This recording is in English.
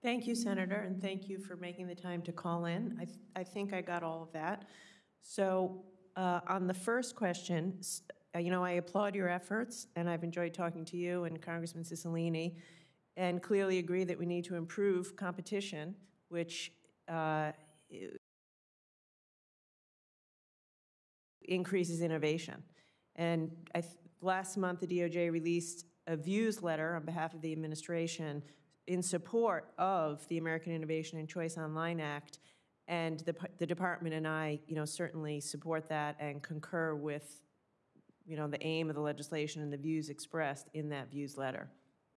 Thank you, Senator, and thank you for making the time to call in. I, th- I think I got all of that. So, uh, on the first question, uh, you know, I applaud your efforts, and I've enjoyed talking to you and Congressman Cicilline, and clearly agree that we need to improve competition, which uh, increases innovation. And th- last month, the DOJ released a views letter on behalf of the administration in support of the American Innovation and Choice Online Act. And the, the department and I, you know, certainly support that and concur with, you know, the aim of the legislation and the views expressed in that views letter.